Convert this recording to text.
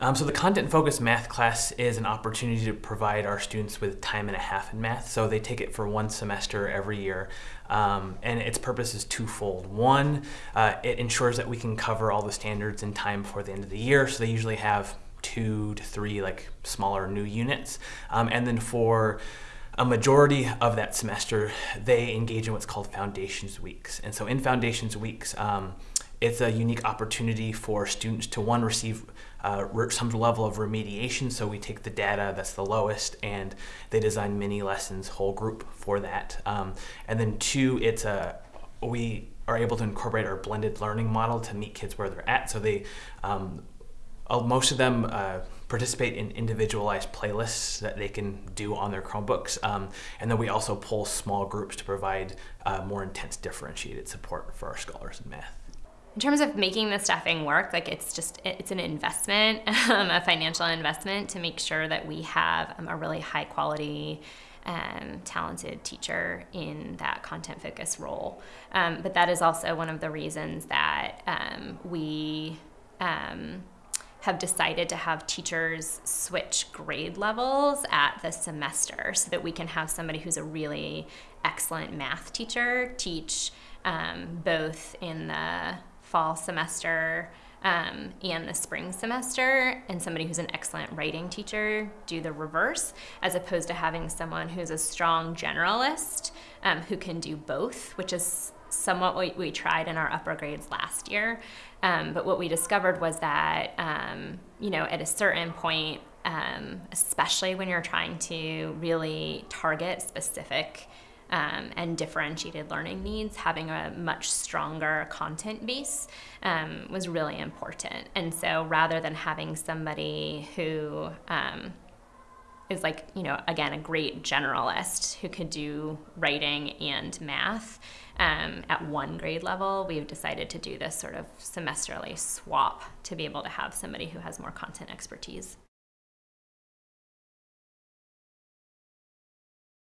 Um, so the content focused math class is an opportunity to provide our students with time and a half in math. So they take it for one semester every year. Um, and its purpose is twofold. One, uh, it ensures that we can cover all the standards in time before the end of the year. So they usually have two to three like smaller new units. Um, and then for a majority of that semester, they engage in what's called Foundations Weeks. And so in Foundations Weeks, um, it's a unique opportunity for students to one receive uh, some level of remediation. So we take the data that's the lowest and they design mini lessons whole group for that. Um, and then two, it's a we are able to incorporate our blended learning model to meet kids where they're at. So they um, most of them uh, participate in individualized playlists that they can do on their Chromebooks. Um, and then we also pull small groups to provide uh, more intense differentiated support for our scholars in math in terms of making the staffing work, like it's just, it's an investment, um, a financial investment to make sure that we have um, a really high quality um, talented teacher in that content focused role. Um, but that is also one of the reasons that um, we have decided to have teachers switch grade levels at the semester so that we can have somebody who's a really excellent math teacher teach both in the fall semester um, and the spring semester, and somebody who's an excellent writing teacher do the reverse, as opposed to having someone who's a strong generalist um, who can do both, which is somewhat what we tried in our upper grades last year. Um, but what we discovered was that, um, you know, at a certain point, um, especially when you're trying to really target specific um, and differentiated learning needs, having a much stronger content base um, was really important. And so rather than having somebody who um, is like, you know, again, a great generalist who could do writing and math um, at one grade level, we've decided to do this sort of semesterly swap to be able to have somebody who has more content expertise.